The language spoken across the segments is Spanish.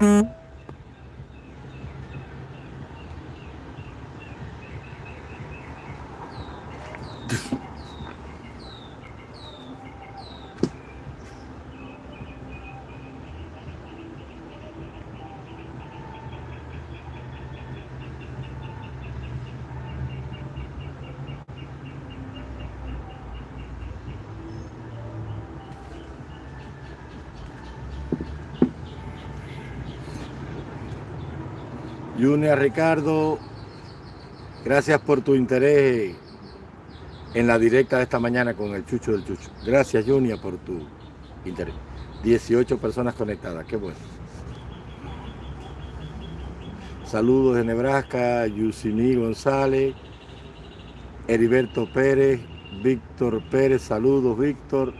Mm-hmm. Junior Ricardo, gracias por tu interés en la directa de esta mañana con el Chucho del Chucho. Gracias Junior por tu interés. 18 personas conectadas, qué bueno. Saludos de Nebraska, Yusini González, Heriberto Pérez, Víctor Pérez, saludos Víctor.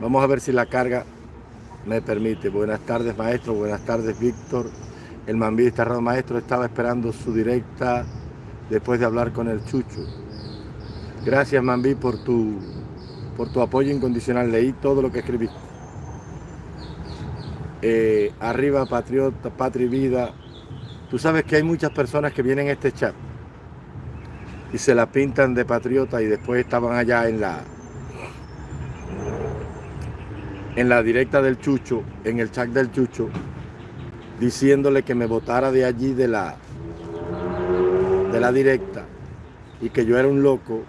Vamos a ver si la carga me permite. Buenas tardes, maestro. Buenas tardes, Víctor. El Mambí Estarrado Maestro estaba esperando su directa después de hablar con el Chucho. Gracias, Mambí, por tu, por tu apoyo incondicional. Leí todo lo que escribiste. Eh, arriba, Patriota, Patri Vida. Tú sabes que hay muchas personas que vienen a este chat y se la pintan de patriota y después estaban allá en la, en la directa del Chucho, en el chat del Chucho, diciéndole que me votara de allí de la, de la directa y que yo era un loco.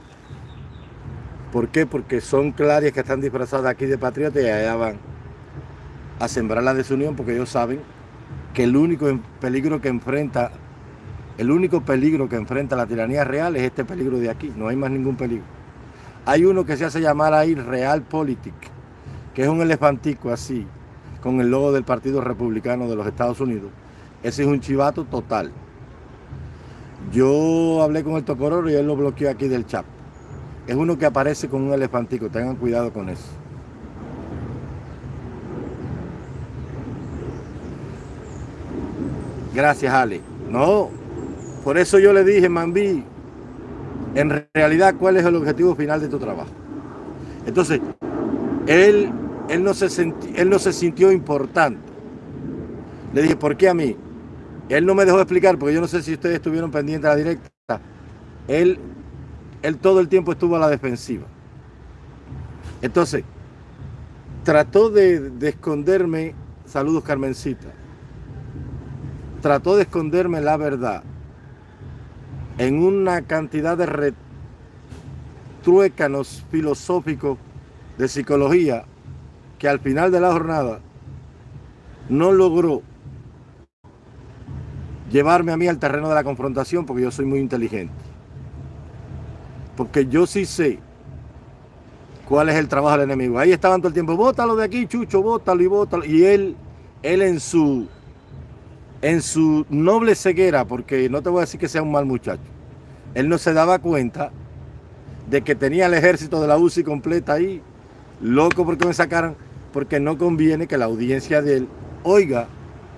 ¿Por qué? Porque son clarias que están disfrazadas aquí de patriota y allá van a sembrar la desunión porque ellos saben que el único peligro que enfrenta, el único peligro que enfrenta la tiranía real es este peligro de aquí, no hay más ningún peligro. Hay uno que se hace llamar ahí Realpolitik que es un elefantico así, con el logo del Partido Republicano de los Estados Unidos, ese es un chivato total. Yo hablé con el Tocororo y él lo bloqueó aquí del chat. Es uno que aparece con un elefantico, tengan cuidado con eso. Gracias, Ale. No, por eso yo le dije, Mambí, en realidad, ¿cuál es el objetivo final de tu trabajo? Entonces, él él no, se él no se sintió importante. Le dije, ¿por qué a mí? Él no me dejó explicar, porque yo no sé si ustedes estuvieron pendientes de la directa. Él, él todo el tiempo estuvo a la defensiva. Entonces, trató de, de esconderme, saludos Carmencita, trató de esconderme la verdad en una cantidad de retruécanos filosóficos de psicología que al final de la jornada no logró llevarme a mí al terreno de la confrontación porque yo soy muy inteligente. Porque yo sí sé cuál es el trabajo del enemigo. Ahí estaban todo el tiempo, bótalo de aquí, Chucho, bótalo y bótalo. Y él, él en su, en su noble ceguera, porque no te voy a decir que sea un mal muchacho, él no se daba cuenta de que tenía el ejército de la UCI completa ahí, loco porque me sacaran porque no conviene que la audiencia de él oiga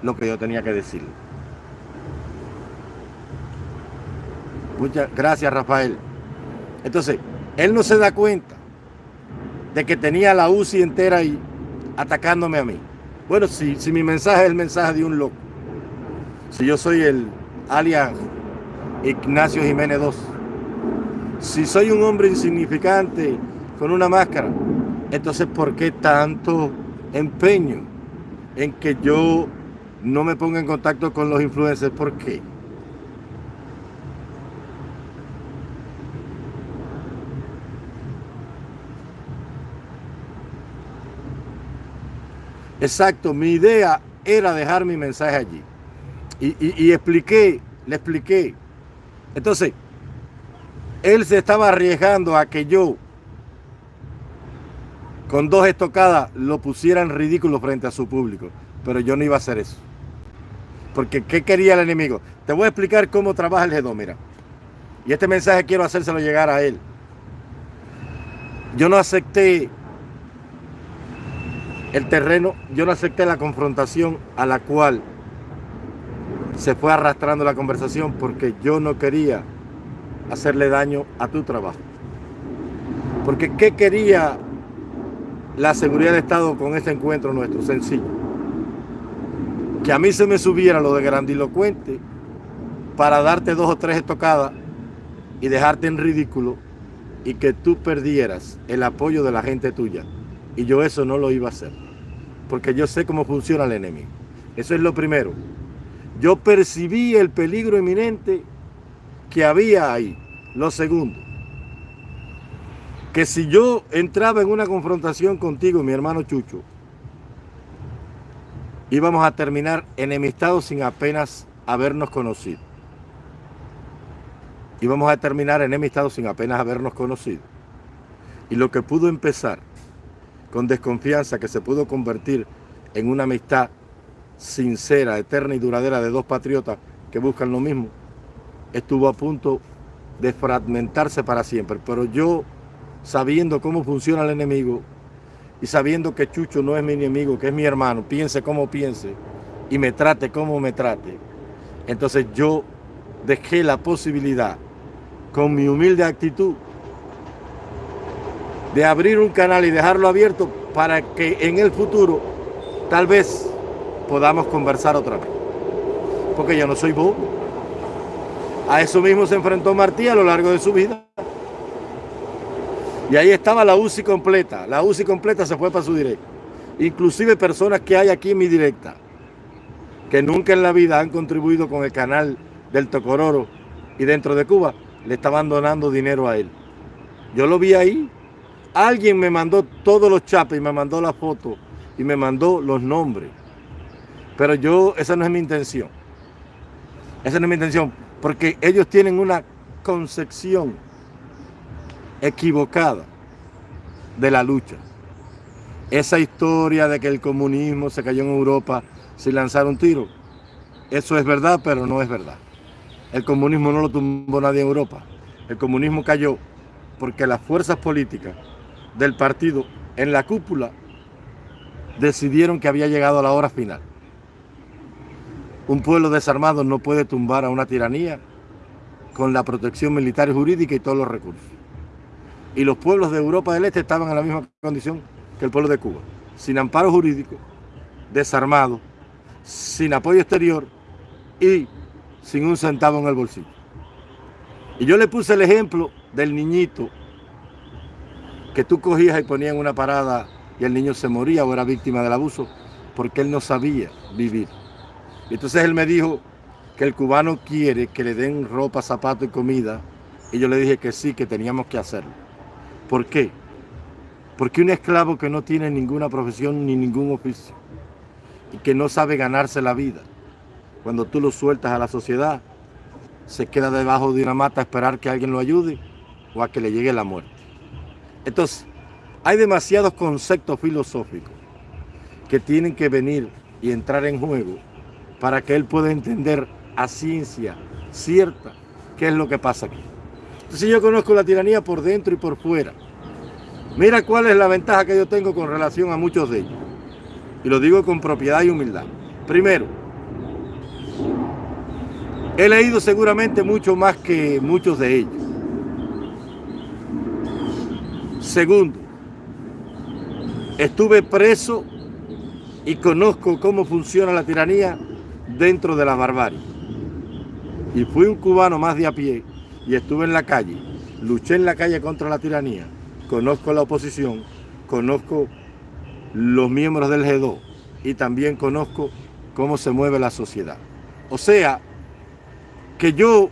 lo que yo tenía que decir. Muchas gracias, Rafael. Entonces, él no se da cuenta de que tenía la UCI entera ahí atacándome a mí. Bueno, si, si mi mensaje es el mensaje de un loco, si yo soy el alias Ignacio Jiménez II, si soy un hombre insignificante con una máscara, entonces, ¿por qué tanto empeño en que yo no me ponga en contacto con los influencers? ¿Por qué? Exacto, mi idea era dejar mi mensaje allí. Y, expliqué, le expliqué. Entonces, él se estaba arriesgando a que yo con dos estocadas lo pusieran ridículo frente a su público. Pero yo no iba a hacer eso. Porque ¿qué quería el enemigo? Te voy a explicar cómo trabaja el G2, mira. Y este mensaje quiero hacérselo llegar a él. Yo no acepté el terreno, yo no acepté la confrontación a la cual se fue arrastrando la conversación porque yo no quería hacerle daño a tu trabajo. Porque ¿qué quería la seguridad del Estado con este encuentro nuestro, sencillo. Que a mí se me subiera lo de grandilocuente para darte dos o tres estocadas y dejarte en ridículo y que tú perdieras el apoyo de la gente tuya. Y yo eso no lo iba a hacer, porque yo sé cómo funciona el enemigo. Eso es lo primero. Yo percibí el peligro inminente que había ahí. Lo segundo, que si yo entraba en una confrontación contigo, mi hermano Chucho, íbamos a terminar enemistados sin apenas habernos conocido. Íbamos a terminar enemistados sin apenas habernos conocido. Y lo que pudo empezar con desconfianza, que se pudo convertir en una amistad sincera, eterna y duradera de dos patriotas que buscan lo mismo, estuvo a punto de fragmentarse para siempre. Pero yo sabiendo cómo funciona el enemigo y sabiendo que Chucho no es mi enemigo, que es mi hermano, piense como piense y me trate como me trate. Entonces yo dejé la posibilidad, con mi humilde actitud, de abrir un canal y dejarlo abierto para que en el futuro tal vez podamos conversar otra vez. Porque yo no soy bobo. A eso mismo se enfrentó Martí a lo largo de su vida. Y ahí estaba la UCI completa. La UCI completa se fue para su directo. Inclusive personas que hay aquí en mi directa, que nunca en la vida han contribuido con el canal del Tocororo y dentro de Cuba, le estaban donando dinero a él. Yo lo vi ahí. Alguien me mandó todos los chapes y me mandó la foto y me mandó los nombres. Pero yo, esa no es mi intención. Esa no es mi intención, porque ellos tienen una concepción equivocada de la lucha. Esa historia de que el comunismo se cayó en Europa sin lanzar un tiro, eso es verdad, pero no es verdad. El comunismo no lo tumbó nadie en Europa. El comunismo cayó porque las fuerzas políticas del partido en la cúpula decidieron que había llegado la hora final. Un pueblo desarmado no puede tumbar a una tiranía con la protección militar y jurídica y todos los recursos y los pueblos de Europa del Este estaban en la misma condición que el pueblo de Cuba, sin amparo jurídico, desarmado, sin apoyo exterior y sin un centavo en el bolsillo. Y yo le puse el ejemplo del niñito que tú cogías y ponías en una parada y el niño se moría o era víctima del abuso porque él no sabía vivir. Y entonces él me dijo que el cubano quiere que le den ropa, zapato y comida y yo le dije que sí, que teníamos que hacerlo. ¿Por qué? Porque un esclavo que no tiene ninguna profesión ni ningún oficio y que no sabe ganarse la vida, cuando tú lo sueltas a la sociedad, se queda debajo de una mata a esperar que alguien lo ayude o a que le llegue la muerte. Entonces, hay demasiados conceptos filosóficos que tienen que venir y entrar en juego para que él pueda entender a ciencia cierta qué es lo que pasa aquí. Entonces yo conozco la tiranía por dentro y por fuera. Mira cuál es la ventaja que yo tengo con relación a muchos de ellos. Y lo digo con propiedad y humildad. Primero, he leído seguramente mucho más que muchos de ellos. Segundo, estuve preso y conozco cómo funciona la tiranía dentro de la barbarie. Y fui un cubano más de a pie y estuve en la calle, luché en la calle contra la tiranía, conozco la oposición, conozco los miembros del G2 y también conozco cómo se mueve la sociedad. O sea, que yo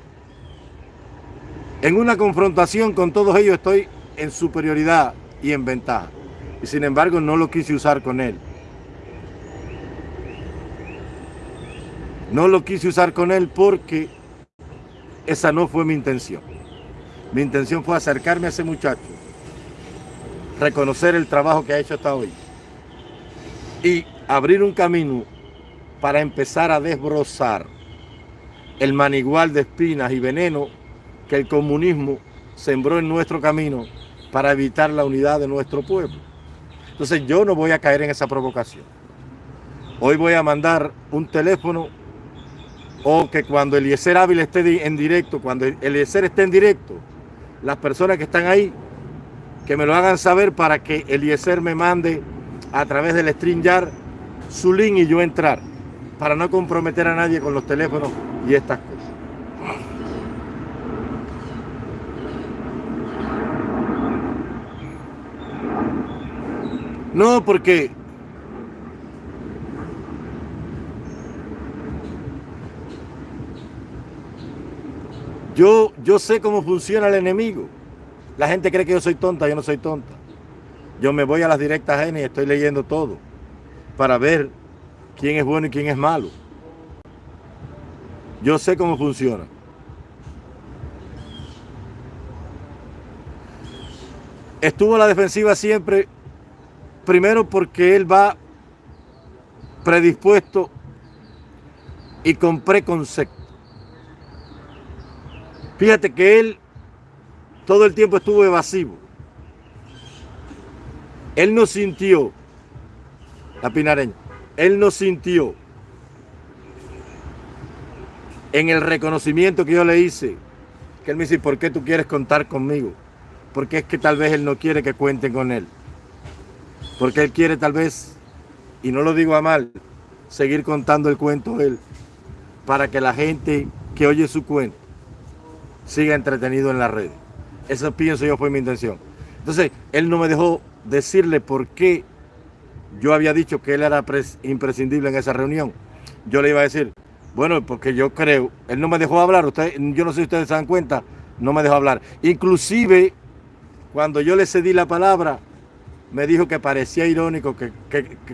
en una confrontación con todos ellos estoy en superioridad y en ventaja. Y sin embargo no lo quise usar con él. No lo quise usar con él porque esa no fue mi intención. Mi intención fue acercarme a ese muchacho, reconocer el trabajo que ha hecho hasta hoy y abrir un camino para empezar a desbrozar el manigual de espinas y veneno que el comunismo sembró en nuestro camino para evitar la unidad de nuestro pueblo. Entonces yo no voy a caer en esa provocación. Hoy voy a mandar un teléfono o que cuando Eliezer Ávila esté en directo, cuando Eliezer esté en directo, las personas que están ahí que me lo hagan saber para que Eliezer me mande a través del StreamYard su link y yo entrar, para no comprometer a nadie con los teléfonos y estas cosas. No, porque yo, yo sé cómo funciona el enemigo. La gente cree que yo soy tonta, yo no soy tonta. Yo me voy a las directas ajenas y estoy leyendo todo para ver quién es bueno y quién es malo. Yo sé cómo funciona. Estuvo a la defensiva siempre Primero porque él va predispuesto y con preconcepto. Fíjate que él todo el tiempo estuvo evasivo. Él no sintió, la pinareña, él no sintió en el reconocimiento que yo le hice, que él me dice, ¿por qué tú quieres contar conmigo? Porque es que tal vez él no quiere que cuenten con él. Porque él quiere tal vez, y no lo digo a mal, seguir contando el cuento él, para que la gente que oye su cuento siga entretenido en la red. Eso pienso yo fue mi intención. Entonces, él no me dejó decirle por qué yo había dicho que él era imprescindible en esa reunión. Yo le iba a decir, bueno, porque yo creo, él no me dejó hablar, usted, yo no sé si ustedes se dan cuenta, no me dejó hablar. Inclusive, cuando yo le cedí la palabra, me dijo que parecía irónico, que,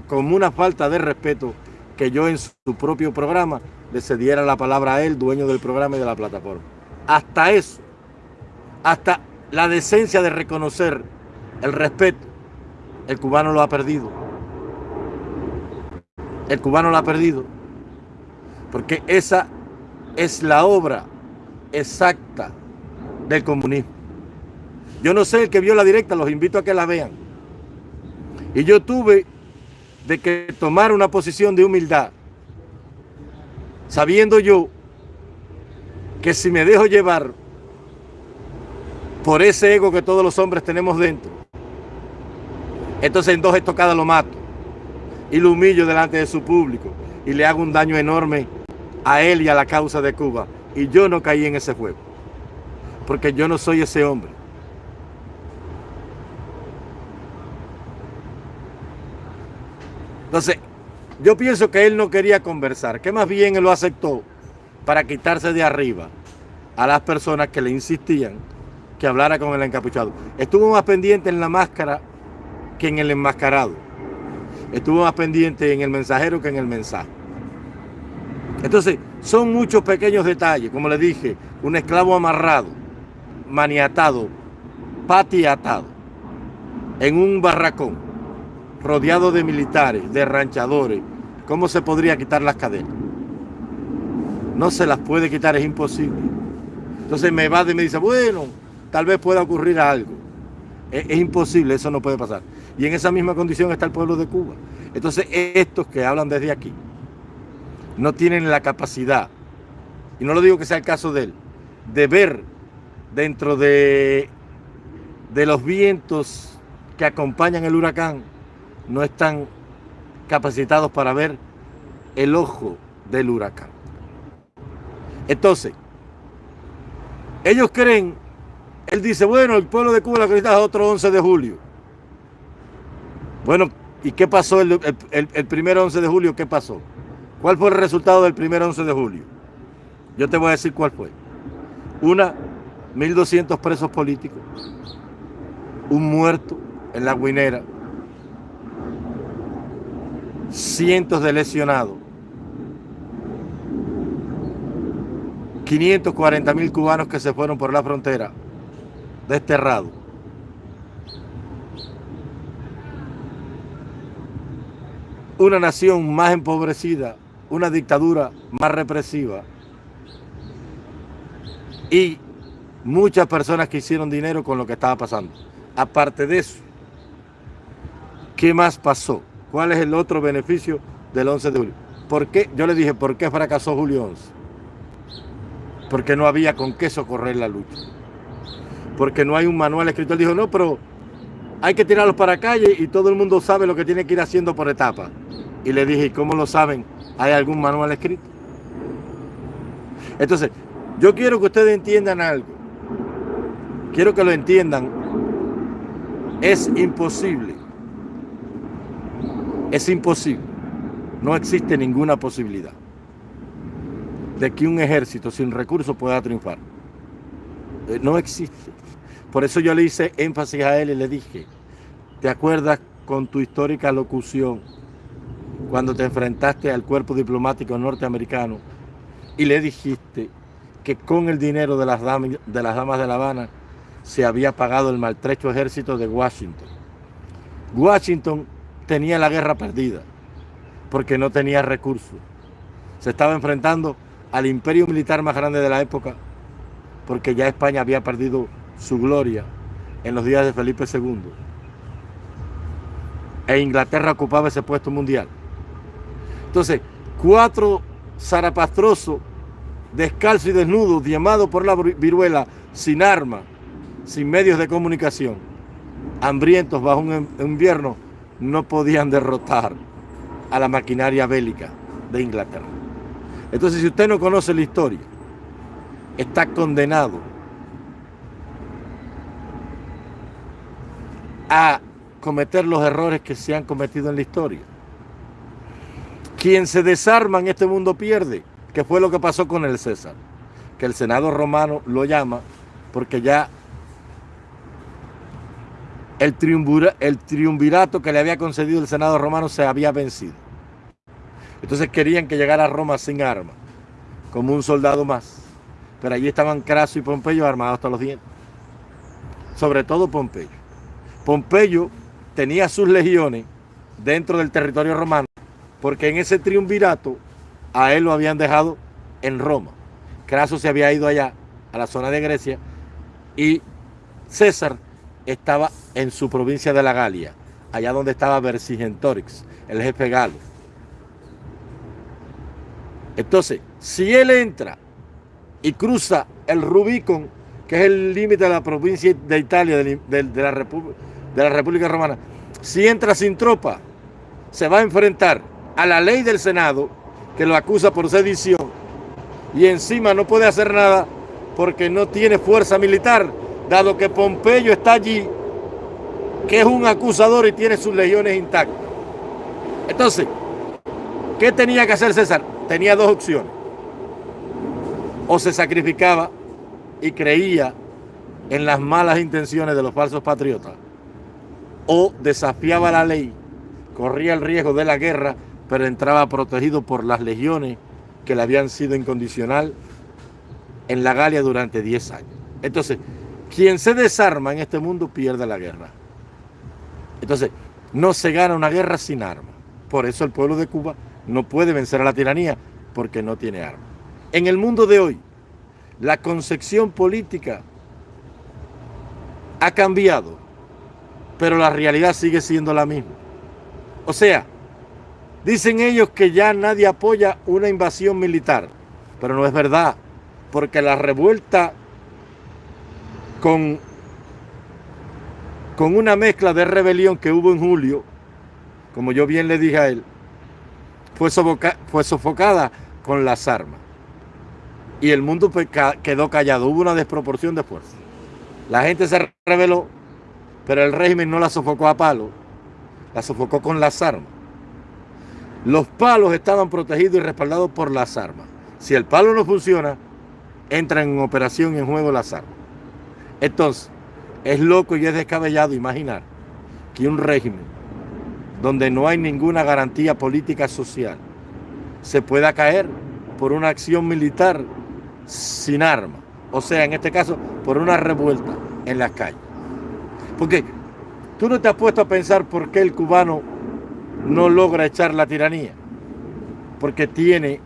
como una falta de respeto, que yo en su propio programa le cediera la palabra a él, dueño del programa y de la plataforma. Hasta eso, hasta la decencia de reconocer el respeto, el cubano lo ha perdido. El cubano lo ha perdido. Porque esa es la obra exacta del comunismo. Yo no sé el que vio la directa, los invito a que la vean. Y yo tuve de que tomar una posición de humildad, sabiendo yo que si me dejo llevar por ese ego que todos los hombres tenemos dentro, entonces en dos estocadas lo mato y lo humillo delante de su público y le hago un daño enorme a él y a la causa de Cuba. Y yo no caí en ese juego, porque yo no soy ese hombre. Entonces, yo pienso que él no quería conversar, que más bien él lo aceptó para quitarse de arriba a las personas que le insistían que hablara con el encapuchado. Estuvo más pendiente en la máscara que en el enmascarado. Estuvo más pendiente en el mensajero que en el mensaje. Entonces, son muchos pequeños detalles, como le dije, un esclavo amarrado, maniatado, patiatado, en un barracón, rodeado de militares, de ranchadores, ¿cómo se podría quitar las cadenas? No se las puede quitar, es imposible. Entonces me va y me dice, bueno, tal vez pueda ocurrir algo. Es, es, imposible, eso no puede pasar. Y en esa misma condición está el pueblo de Cuba. Entonces estos que hablan desde aquí no tienen la capacidad, y no lo digo que sea el caso de él, de ver dentro de, de los vientos que acompañan el huracán no están capacitados para ver el ojo del huracán. Entonces, ellos creen, él dice, bueno, el pueblo de Cuba la necesita otro 11 de julio. Bueno, ¿y qué pasó el, el, primer 11 de julio? ¿Qué pasó? ¿Cuál fue el resultado del primer 11 de julio? Yo te voy a decir cuál fue. Una, 1.200 presos políticos, un muerto en la guinera, cientos de lesionados, 540 mil cubanos que se fueron por la frontera, desterrados. Una nación más empobrecida, una dictadura más represiva y muchas personas que hicieron dinero con lo que estaba pasando. Aparte de eso, ¿qué más pasó? ¿Cuál es el otro beneficio del 11 de julio? ¿Por qué? Yo le dije, ¿por qué fracasó Julio 11? Porque no había con qué socorrer la lucha. Porque no hay un manual escrito. Él dijo, no, pero hay que tirarlos para calle y todo el mundo sabe lo que tiene que ir haciendo por etapas. Y le dije, ¿y cómo lo saben? ¿Hay algún manual escrito? Entonces, yo quiero que ustedes entiendan algo. Quiero que lo entiendan. Es imposible. Es imposible. No existe ninguna posibilidad de que un ejército sin recursos pueda triunfar. Eh, no existe. Por eso yo le hice énfasis a él y le dije, ¿te acuerdas con tu histórica locución cuando te enfrentaste al cuerpo diplomático norteamericano y le dijiste que con el dinero de las, damas, de las damas de La Habana se había pagado el maltrecho ejército de Washington? Washington tenía la guerra perdida porque no tenía recursos. Se estaba enfrentando al imperio militar más grande de la época porque ya España había perdido su gloria en los días de Felipe II. E Inglaterra ocupaba ese puesto mundial. Entonces, cuatro zarapastrosos, descalzos y desnudos, llamados por la viruela, sin arma, sin medios de comunicación, hambrientos bajo un invierno, no podían derrotar a la maquinaria bélica de Inglaterra. Entonces, si usted no conoce la historia, está condenado a cometer los errores que se han cometido en la historia. Quien se desarma en este mundo pierde, que fue lo que pasó con el César, que el Senado romano lo llama porque ya el, el triunvirato que le había concedido el Senado romano se había vencido. Entonces querían que llegara a Roma sin armas, como un soldado más. Pero allí estaban Craso y Pompeyo armados hasta los dientes. Sobre todo Pompeyo. Pompeyo tenía sus legiones dentro del territorio romano, porque en ese triunvirato a él lo habían dejado en Roma. Craso se había ido allá, a la zona de Grecia, y César estaba en su provincia de la Galia, allá donde estaba Vercingetorix, el jefe galo. Entonces, si él entra y cruza el Rubicon, que es el límite de la provincia de Italia, de, la República, Romana, si entra sin tropa, se va a enfrentar a la ley del Senado que lo acusa por sedición y encima no puede hacer nada porque no tiene fuerza militar, dado que Pompeyo está allí, que es un acusador y tiene sus legiones intactas. Entonces, ¿qué tenía que hacer César? Tenía dos opciones. O se sacrificaba y creía en las malas intenciones de los falsos patriotas, o desafiaba la ley, corría el riesgo de la guerra, pero entraba protegido por las legiones que le habían sido incondicional en la Galia durante 10 años. Entonces, quien se desarma en este mundo pierde la guerra. Entonces, no se gana una guerra sin armas. Por eso el pueblo de Cuba no puede vencer a la tiranía, porque no tiene armas. En el mundo de hoy, la concepción política ha cambiado pero la realidad sigue siendo la misma. O sea, dicen ellos que ya nadie apoya una invasión militar, pero no es verdad, porque la revuelta con, con una mezcla de rebelión que hubo en julio, como yo bien le dije a él, fue, sofocada con las armas. Y el mundo quedó callado, hubo una desproporción de fuerza. La gente se rebeló pero el régimen no la sofocó a palos, la sofocó con las armas. Los palos estaban protegidos y respaldados por las armas. Si el palo no funciona, entran en operación y en juego las armas. Entonces, es loco y es descabellado imaginar que un régimen donde no hay ninguna garantía política social se pueda caer por una acción militar sin armas. O sea, en este caso, por una revuelta en las calles. Porque tú no te has puesto a pensar por qué el cubano no logra echar la tiranía. Porque tiene,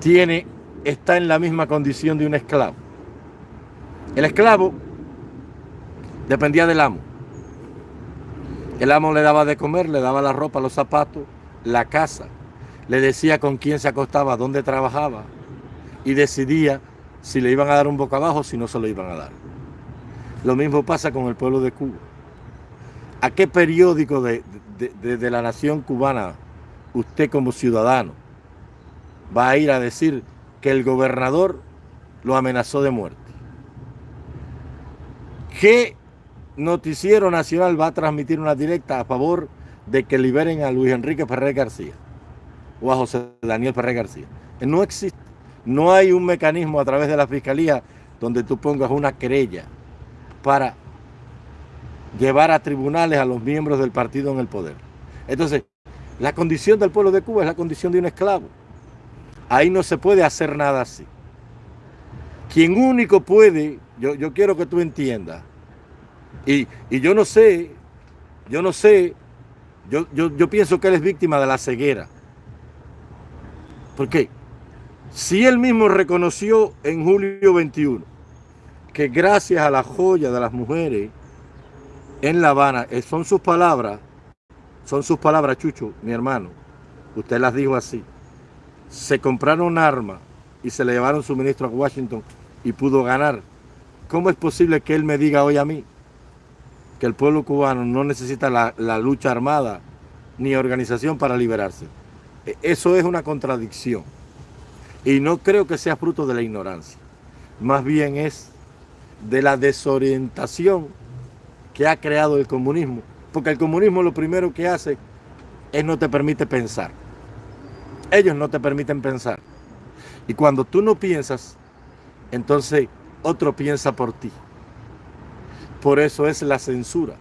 tiene, está en la misma condición de un esclavo. El esclavo dependía del amo. El amo le daba de comer, le daba la ropa, los zapatos, la casa. Le decía con quién se acostaba, dónde trabajaba. Y decidía si le iban a dar un boca abajo o si no se lo iban a dar. Lo mismo pasa con el pueblo de Cuba. ¿A qué periódico de, de, la nación cubana usted como ciudadano va a ir a decir que el gobernador lo amenazó de muerte? ¿Qué noticiero nacional va a transmitir una directa a favor de que liberen a Luis Enrique Ferrer García o a José Daniel Ferrer García? No existe. No hay un mecanismo a través de la fiscalía donde tú pongas una querella para llevar a tribunales a los miembros del partido en el poder. Entonces, la condición del pueblo de Cuba es la condición de un esclavo. Ahí no se puede hacer nada así. Quien único puede, yo, yo quiero que tú entiendas, y, yo no sé, yo no sé, yo, yo, yo pienso que él es víctima de la ceguera. ¿Por qué? Si él mismo reconoció en julio 21 que gracias a la joya de las mujeres en La Habana, eh, son sus palabras, son sus palabras, Chucho, mi hermano, usted las dijo así, se compraron armas y se le llevaron suministro a Washington y pudo ganar. ¿Cómo es posible que él me diga hoy a mí que el pueblo cubano no necesita la, lucha armada ni organización para liberarse? E, eso es una contradicción. Y no creo que sea fruto de la ignorancia. Más bien es de la desorientación que ha creado el comunismo. Porque el comunismo lo primero que hace es no te permite pensar. Ellos no te permiten pensar. Y cuando tú no piensas, entonces otro piensa por ti. Por eso es la censura.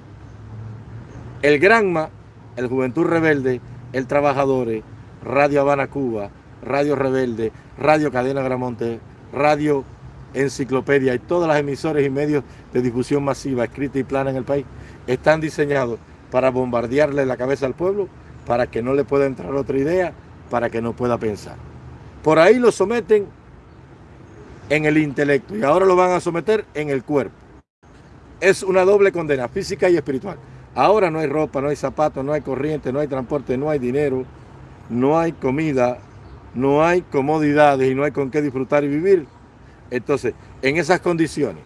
El Granma, el Juventud Rebelde, el Trabajadores, Radio Habana Cuba, Radio Rebelde, Radio Cadena Gramonte, Radio Enciclopedia y todas las emisoras y medios de difusión masiva, escrita y plana en el país, están diseñados para bombardearle la cabeza al pueblo, para que no le pueda entrar otra idea, para que no pueda pensar. Por ahí lo someten en el intelecto y ahora lo van a someter en el cuerpo. Es una doble condena, física y espiritual. Ahora no hay ropa, no hay zapatos, no hay corriente, no hay transporte, no hay dinero, no hay comida, no hay comodidades y no hay con qué disfrutar y vivir. Entonces, en esas condiciones,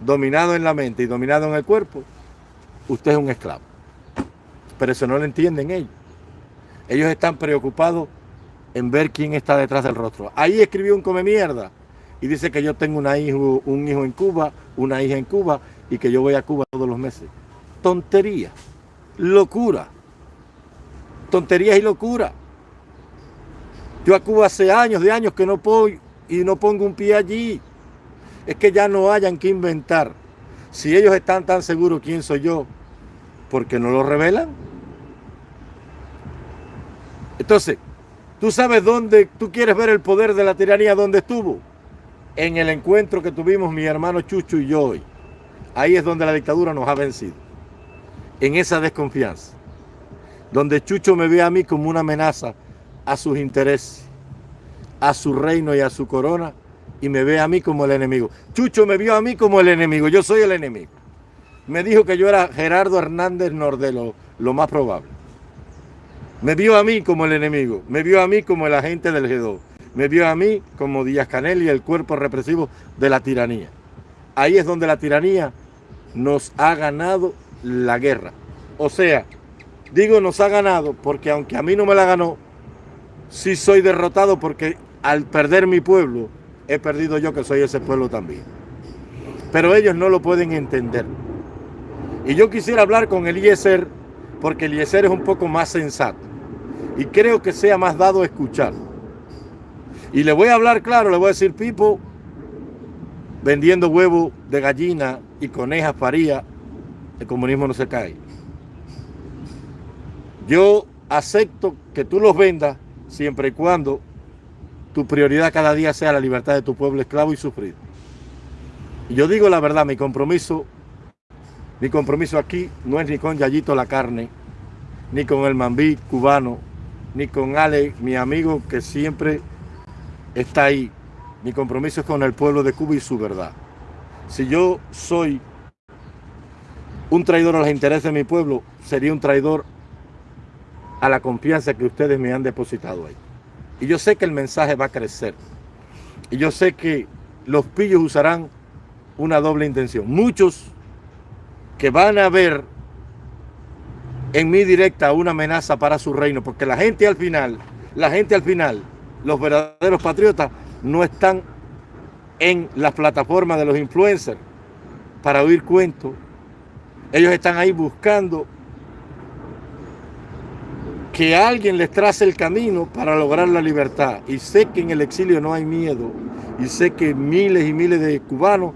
dominado en la mente y dominado en el cuerpo, usted es un esclavo. Pero eso no lo entienden ellos. Ellos están preocupados en ver quién está detrás del rostro. Ahí escribió un come mierda y dice que yo tengo hijo, un hijo en Cuba, una hija en Cuba y que yo voy a Cuba todos los meses. Tontería, locura, tonterías y locura. Yo a Cuba hace años, de años que no puedo y no pongo un pie allí. Es que ya no hayan que inventar. Si ellos están tan seguros quién soy yo, ¿por qué no lo revelan? Entonces, tú sabes dónde tú quieres ver el poder de la tiranía, dónde estuvo. En el encuentro que tuvimos mi hermano Chucho y yo hoy. Ahí es donde la dictadura nos ha vencido. En esa desconfianza. Donde Chucho me ve a mí como una amenaza a sus intereses, a su reino y a su corona, y me ve a mí como el enemigo. Chucho me vio a mí como el enemigo, yo soy el enemigo. Me dijo que yo era Gerardo Hernández Nordelo, lo más probable. Me vio a mí como el enemigo, me vio a mí como el agente del G2, me vio a mí como Díaz Canel y el cuerpo represivo de la tiranía. Ahí es donde la tiranía nos ha ganado la guerra. O sea, digo nos ha ganado porque aunque a mí no me la ganó, sí soy derrotado porque al perder mi pueblo, he perdido yo que soy ese pueblo también. Pero ellos no lo pueden entender. Y yo quisiera hablar con Eliezer, porque Eliezer es un poco más sensato. Y creo que sea más dado a escuchar. Y le voy a hablar claro, le voy a decir, Pipo, vendiendo huevo de gallina y conejas faría, el comunismo no se cae. Yo acepto que tú los vendas siempre y cuando tu prioridad cada día sea la libertad de tu pueblo esclavo y sufrido. Y yo digo la verdad, mi compromiso, mi compromiso aquí no es ni con Yayito la carne, ni con el Mambí cubano, ni con Ale, mi amigo que siempre está ahí. Mi compromiso es con el pueblo de Cuba y su verdad. Si yo soy un traidor a los intereses de mi pueblo, sería un traidor a la confianza que ustedes me han depositado ahí. Y yo sé que el mensaje va a crecer. Y yo sé que los pillos usarán una doble intención. Muchos que van a ver en mi directa una amenaza para su reino, porque la gente al final, la gente al final, los verdaderos patriotas no están en las plataformas de los influencers para oír cuentos. Ellos están ahí buscando que alguien les trace el camino para lograr la libertad. Y sé que en el exilio no hay miedo. Y sé que miles y miles de cubanos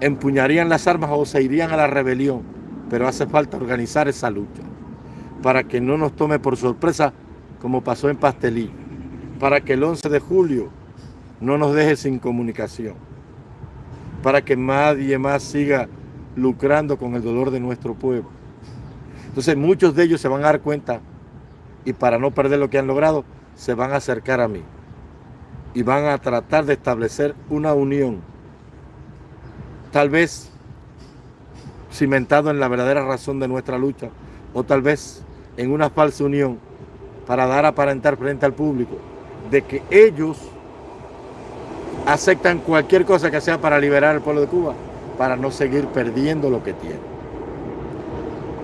empuñarían las armas o se irían a la rebelión. Pero hace falta organizar esa lucha para que no nos tome por sorpresa como pasó en Pastelí. Para que el 11 de julio no nos deje sin comunicación. Para que nadie más siga lucrando con el dolor de nuestro pueblo. Entonces muchos de ellos se van a dar cuenta y para no perder lo que han logrado, se van a acercar a mí y van a tratar de establecer una unión, tal vez cimentado en la verdadera razón de nuestra lucha, o tal vez en una falsa unión para dar a aparentar frente al público de que ellos aceptan cualquier cosa que sea para liberar al pueblo de Cuba, para no seguir perdiendo lo que tiene.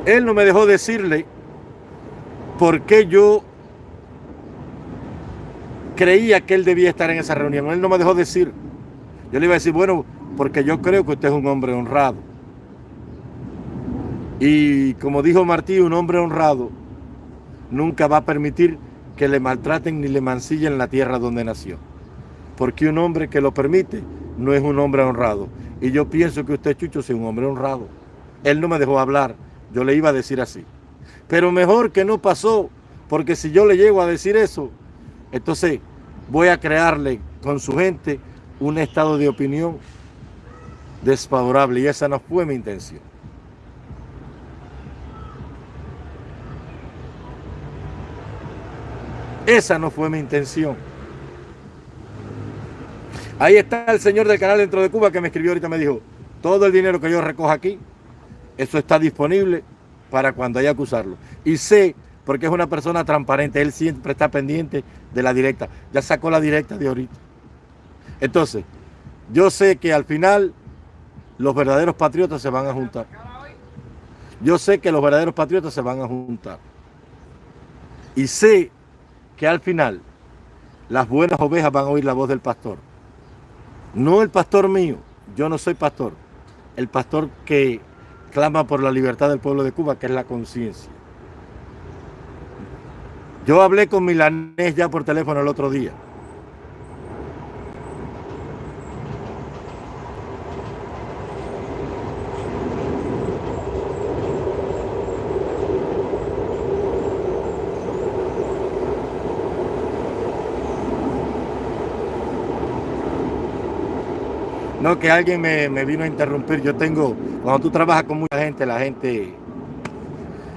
Él no me dejó decirle por qué yo creía que él debía estar en esa reunión. Él no me dejó decir. Yo le iba a decir, bueno, porque yo creo que usted es un hombre honrado. Y como dijo Martí, un hombre honrado nunca va a permitir que le maltraten ni le mancillen la tierra donde nació. Porque un hombre que lo permite no es un hombre honrado. Y yo pienso que usted, Chucho, es un hombre honrado. Él no me dejó hablar. Yo le iba a decir así. Pero mejor que no pasó, porque si yo le llego a decir eso, entonces voy a crearle con su gente un estado de opinión desfavorable y esa no fue mi intención. Esa no fue mi intención. Ahí está el señor del canal dentro de Cuba que me escribió ahorita, me dijo, todo el dinero que yo recojo aquí, eso está disponible para cuando haya que usarlo. Y sé, porque es una persona transparente, él siempre está pendiente de la directa. Ya sacó la directa de ahorita. Entonces, yo sé que al final los verdaderos patriotas se van a juntar. Yo sé que los verdaderos patriotas se van a juntar. Y sé que al final las buenas ovejas van a oír la voz del pastor. No el pastor mío, yo no soy pastor. El pastor que clama por la libertad del pueblo de Cuba, que es la conciencia. Yo hablé con Milanés ya por teléfono el otro día. No, que alguien me, vino a interrumpir. Yo tengo, cuando tú trabajas con mucha gente, la gente...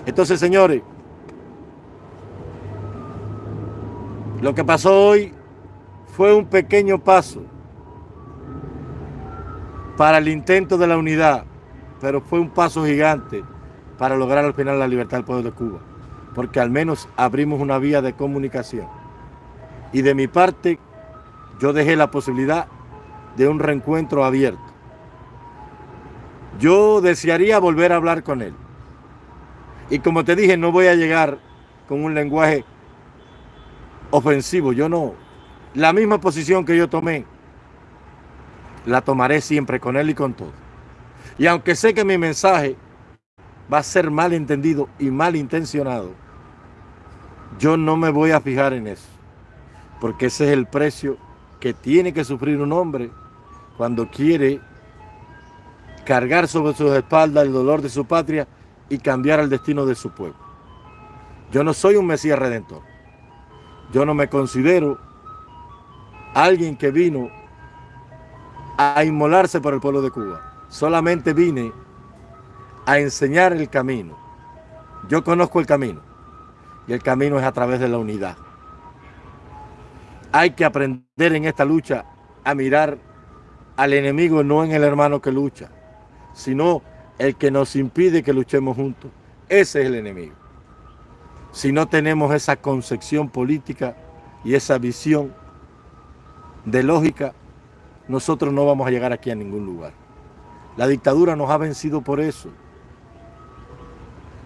Entonces, señores, lo que pasó hoy fue un pequeño paso para el intento de la unidad, pero fue un paso gigante para lograr al final la libertad del pueblo de Cuba, porque al menos abrimos una vía de comunicación. Y de mi parte, yo dejé la posibilidad de un reencuentro abierto. Yo desearía volver a hablar con él. Y como te dije, no voy a llegar con un lenguaje ofensivo. Yo no. La misma posición que yo tomé, la tomaré siempre con él y con todo. Y aunque sé que mi mensaje va a ser mal entendido y mal intencionado, yo no me voy a fijar en eso. Porque ese es el precio que tiene que sufrir un hombre cuando quiere cargar sobre sus espaldas el dolor de su patria y cambiar el destino de su pueblo. Yo no soy un Mesías Redentor. Yo no me considero alguien que vino a inmolarse por el pueblo de Cuba. Solamente vine a enseñar el camino. Yo conozco el camino y el camino es a través de la unidad. Hay que aprender en esta lucha a mirar al enemigo no en el hermano que lucha, sino el que nos impide que luchemos juntos. Ese es el enemigo. Si no tenemos esa concepción política y esa visión de lógica, nosotros no vamos a llegar aquí a ningún lugar. La dictadura nos ha vencido por eso.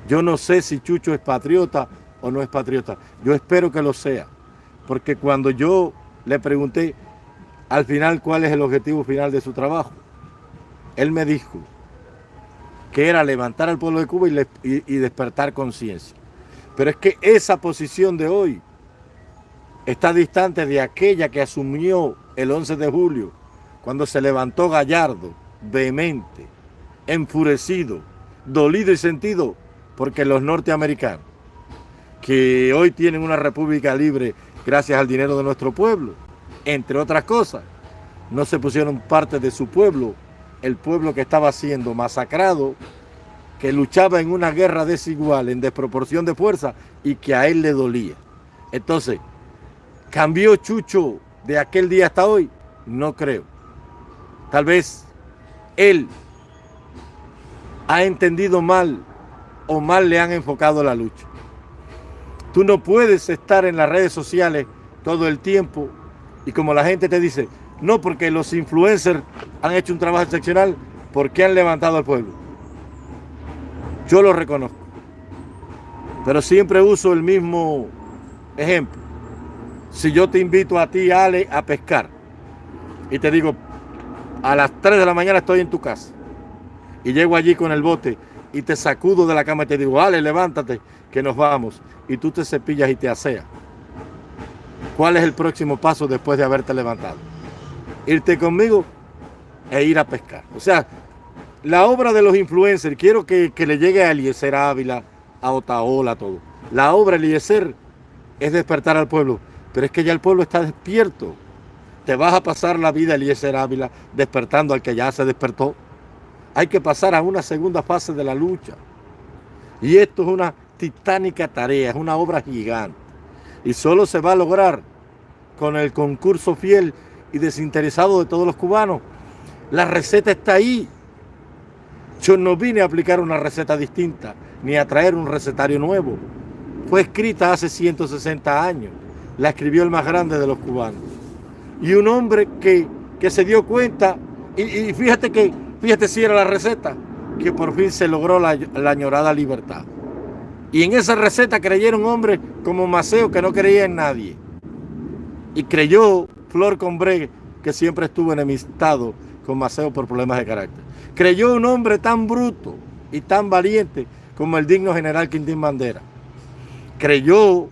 Yo no sé si Chucho es patriota o no es patriota. Yo espero que lo sea. Porque cuando yo le pregunté al final cuál es el objetivo final de su trabajo, él me dijo que era levantar al pueblo de Cuba y, despertar conciencia. Pero es que esa posición de hoy está distante de aquella que asumió el 11 de julio, cuando se levantó Gallardo, vehemente, enfurecido, dolido y sentido, porque los norteamericanos, que hoy tienen una república libre gracias al dinero de nuestro pueblo, entre otras cosas, no se pusieron parte de su pueblo, el pueblo que estaba siendo masacrado, que luchaba en una guerra desigual, en desproporción de fuerza, y que a él le dolía. Entonces, ¿cambió Chucho de aquel día hasta hoy? No creo. Tal vez él ha entendido mal o mal le han enfocado la lucha. Tú no puedes estar en las redes sociales todo el tiempo y como la gente te dice, no porque los influencers han hecho un trabajo excepcional, porque han levantado al pueblo. Yo lo reconozco. Pero siempre uso el mismo ejemplo. Si yo te invito a ti, Ale, a pescar y te digo, a las 3 de la mañana estoy en tu casa y llego allí con el bote y te sacudo de la cama y te digo, Ale, levántate, que nos vamos. Y tú te cepillas y te aseas. ¿Cuál es el próximo paso después de haberte levantado? Irte conmigo e ir a pescar. O sea, la obra de los influencers, quiero que, le llegue a Eliezer Ávila, a Otaola, a todo. La obra Eliezer es despertar al pueblo, pero es que ya el pueblo está despierto. Te vas a pasar la vida, Eliezer Ávila, despertando al que ya se despertó. Hay que pasar a una segunda fase de la lucha. Y esto es una titánica tarea, es una obra gigante. Y solo se va a lograr con el concurso fiel y desinteresado de todos los cubanos. La receta está ahí. Yo no vine a aplicar una receta distinta, ni a traer un recetario nuevo. Fue escrita hace 160 años. La escribió el más grande de los cubanos. Y un hombre que, que se dio cuenta, y, fíjate que Fíjate si era la receta, que por fin se logró la, añorada libertad. Y en esa receta creyeron hombres como Maceo que no creía en nadie. Y creyó Flor Combré que siempre estuvo enemistado con Maceo por problemas de carácter. Creyó un hombre tan bruto y tan valiente como el digno general Quintín Bandera. Creyó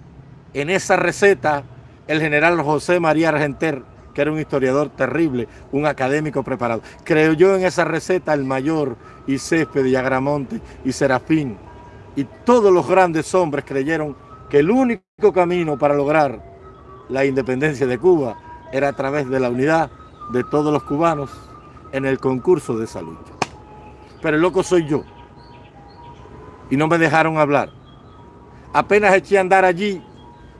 en esa receta el general José María Argenter, que era un historiador terrible, un académico preparado. Creyó en esa receta el mayor y Césped y Agramonte y Serafín. Y todos los grandes hombres creyeron que el único camino para lograr la independencia de Cuba era a través de la unidad de todos los cubanos en el concurso de esa lucha. Pero el loco soy yo. Y no me dejaron hablar. Apenas eché a andar allí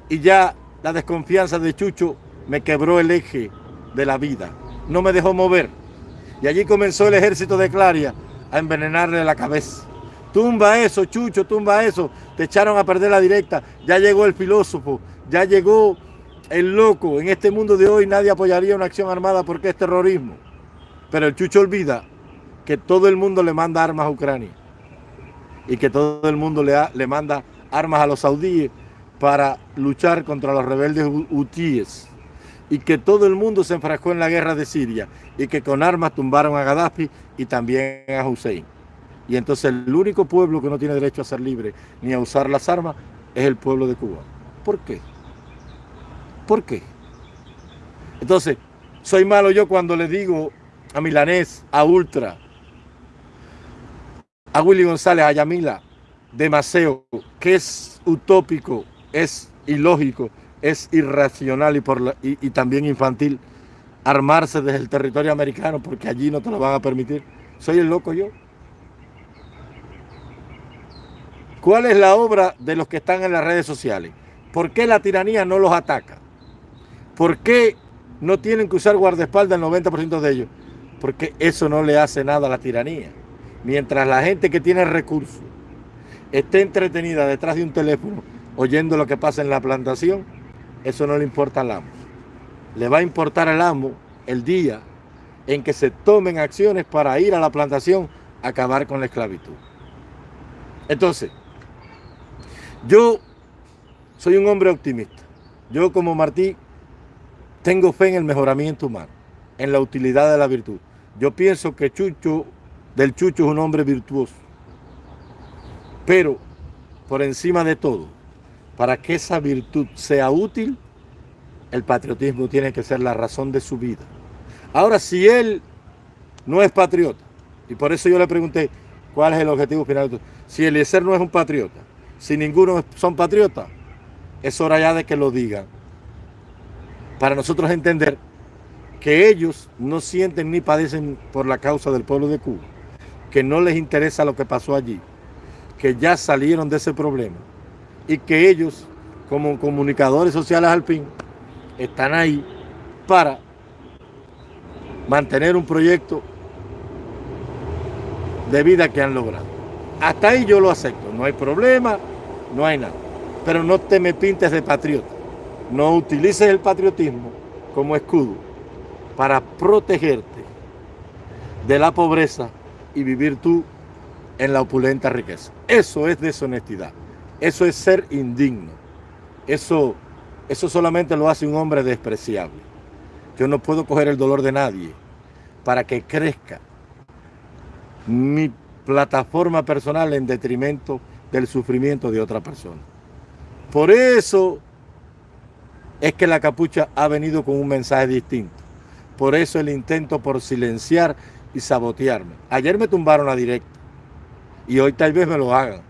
y ya la desconfianza de Chucho me quebró el eje de la vida, no me dejó mover. Y allí comenzó el ejército de Claria a envenenarle la cabeza. Tumba eso, Chucho, tumba eso. Te echaron a perder la directa. Ya llegó el filósofo, ya llegó el loco. En este mundo de hoy nadie apoyaría una acción armada porque es terrorismo. Pero el Chucho olvida que todo el mundo le manda armas a Ucrania y que todo el mundo le, le manda armas a los saudíes para luchar contra los rebeldes hutíes y que todo el mundo se enfrascó en la guerra de Siria y que con armas tumbaron a Gaddafi y también a Hussein. Y entonces el único pueblo que no tiene derecho a ser libre ni a usar las armas es el pueblo de Cuba. ¿Por qué? ¿Por qué? Entonces, soy malo yo cuando le digo a Milanés, a Ultra, a Willy González, a Yamila, de que es utópico, es ilógico, es irracional y, también infantil armarse desde el territorio americano porque allí no te lo van a permitir. ¿Soy el loco yo? ¿Cuál es la obra de los que están en las redes sociales? ¿Por qué la tiranía no los ataca? ¿Por qué no tienen que usar guardaespaldas el 90% de ellos? Porque eso no le hace nada a la tiranía. Mientras la gente que tiene recursos esté entretenida detrás de un teléfono oyendo lo que pasa en la plantación, eso no le importa al amo. Le va a importar al amo el día en que se tomen acciones para ir a la plantación a acabar con la esclavitud. Entonces, Yo soy un hombre optimista. Yo como Martí tengo fe en el mejoramiento humano, en la utilidad de la virtud. Yo pienso que Chucho, del Chucho es un hombre virtuoso. Pero, por encima de todo, para que esa virtud sea útil, el patriotismo tiene que ser la razón de su vida. Ahora, si él no es patriota, y por eso yo le pregunté, ¿cuál es el objetivo final? Si Eliezer no es un patriota, si ninguno son patriotas, es hora ya de que lo digan. Para nosotros entender que ellos no sienten ni padecen por la causa del pueblo de Cuba, que no les interesa lo que pasó allí, que ya salieron de ese problema y que ellos, como comunicadores sociales al fin, están ahí para mantener un proyecto de vida que han logrado. Hasta ahí yo lo acepto, no hay problema, no hay nada. Pero no te me pintes de patriota. No utilices el patriotismo como escudo para protegerte de la pobreza y vivir tú en la opulenta riqueza. Eso es deshonestidad. Eso es ser indigno. Eso, eso solamente lo hace un hombre despreciable. Yo no puedo coger el dolor de nadie para que crezca mi plataforma personal en detrimento del sufrimiento de otra persona. Por eso es que la capucha ha venido con un mensaje distinto. Por eso el intento por silenciar y sabotearme. Ayer me tumbaron la directa y hoy tal vez me lo hagan.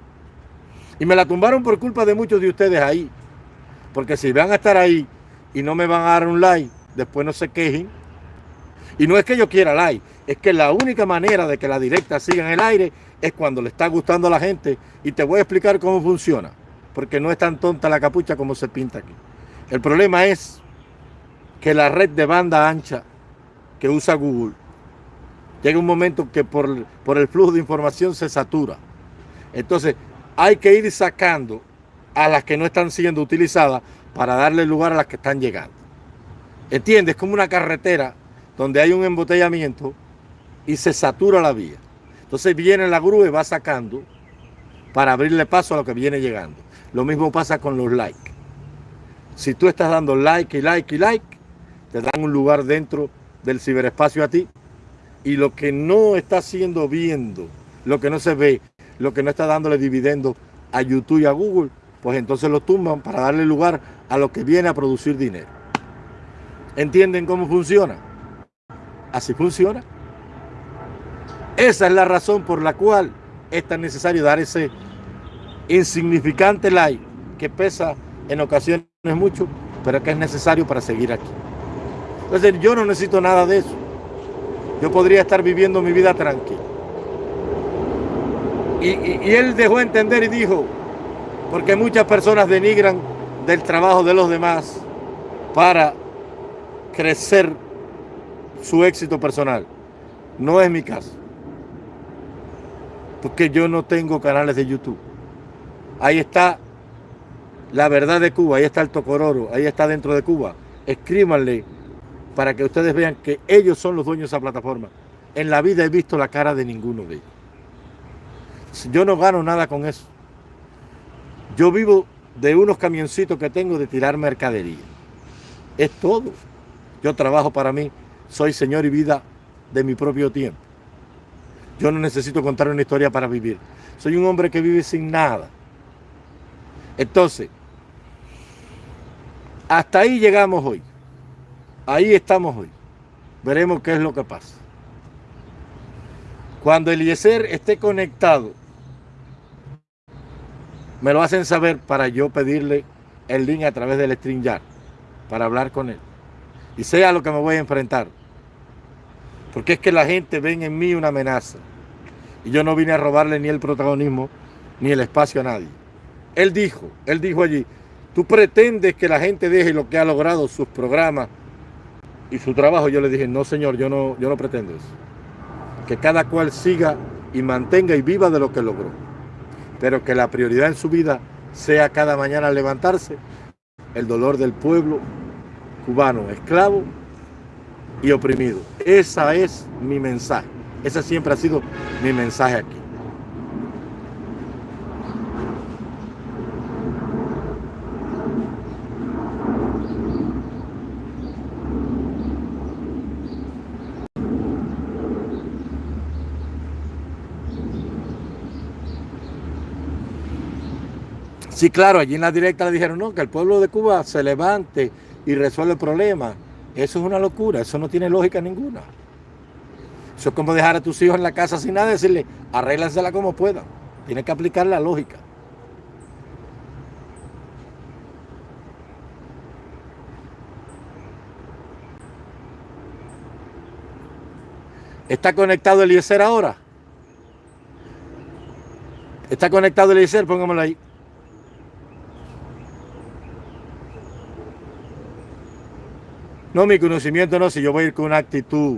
Y me la tumbaron por culpa de muchos de ustedes ahí. Porque si van a estar ahí y no me van a dar un like, después no se quejen. Y no es que yo quiera like, es que la única manera de que la directa siga en el aire es cuando le está gustando a la gente. Y te voy a explicar cómo funciona. Porque no es tan tonta la capucha como se pinta aquí. El problema es que la red de banda ancha que usa Google llega un momento que por, por el flujo de información se satura. Entonces hay que ir sacando a las que no están siendo utilizadas para darle lugar a las que están llegando. ¿Entiendes? Como una carretera donde hay un embotellamiento y se satura la vía. Entonces viene la grúa y va sacando para abrirle paso a lo que viene llegando. Lo mismo pasa con los likes. Si tú estás dando like y like y like, te dan un lugar dentro del ciberespacio a ti. Y lo que no está siendo viendo, lo que no se ve, lo que no está dándole dividendo a YouTube y a Google, pues entonces lo tumban para darle lugar a lo que viene a producir dinero. ¿Entienden cómo funciona? Así funciona. Esa es la razón por la cual es tan necesario dar ese insignificante like que pesa en ocasiones mucho, pero que es necesario para seguir aquí. Entonces yo no necesito nada de eso. Yo podría estar viviendo mi vida tranquila. Y, y, él dejó entender y dijo, porque muchas personas denigran del trabajo de los demás para crecer su éxito personal. No es mi caso. Porque yo no tengo canales de YouTube. Ahí está la verdad de Cuba, ahí está el Tocororo, ahí está dentro de Cuba. Escríbanle para que ustedes vean que ellos son los dueños de esa plataforma. En la vida he visto la cara de ninguno de ellos. Yo no gano nada con eso. Yo vivo de unos camioncitos que tengo de tirar mercadería. Es todo. Yo trabajo para mí, soy señor y vida de mi propio tiempo. Yo no necesito contar una historia para vivir. Soy un hombre que vive sin nada. Entonces, hasta ahí llegamos hoy. Ahí estamos hoy. Veremos qué es lo que pasa. Cuando Eliezer esté conectado, me lo hacen saber para yo pedirle el link a través del StreamYard para hablar con él. Y sea lo que me voy a enfrentar. Porque es que la gente ve en mí una amenaza. Y yo no vine a robarle ni el protagonismo ni el espacio a nadie. Él dijo, él dijo allí, tú pretendes que la gente deje lo que ha logrado, sus programas y su trabajo. Yo le dije, no señor, yo no, yo no pretendo eso. Que cada cual siga y mantenga y viva de lo que logró. Pero que la prioridad en su vida sea cada mañana levantarse el dolor del pueblo cubano, esclavo y oprimido. Ese es mi mensaje. Ese siempre ha sido mi mensaje aquí. Sí, claro, allí en la directa le dijeron, no, que el pueblo de Cuba se levante y resuelve el problema. Eso es una locura, eso no tiene lógica ninguna. Eso es como dejar a tus hijos en la casa sin nada y decirle, arréglansela como puedan. Tiene que aplicar la lógica. ¿Está conectado Eliezer ahora? ¿Está conectado Eliezer? Póngamelo ahí. No, mi conocimiento no, si yo voy a ir con una actitud.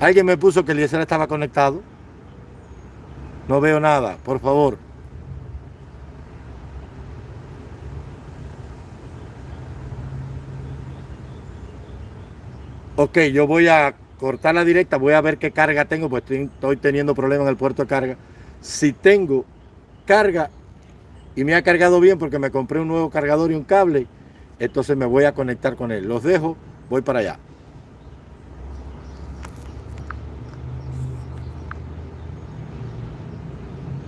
Alguien me puso que Eliezer estaba conectado. No veo nada, por favor. Ok, yo voy a cortar la directa, voy a ver qué carga tengo, pues estoy teniendo problemas en el puerto de carga. Si tengo carga y me ha cargado bien porque me compré un nuevo cargador y un cable, entonces me voy a conectar con él. Los dejo, voy para allá.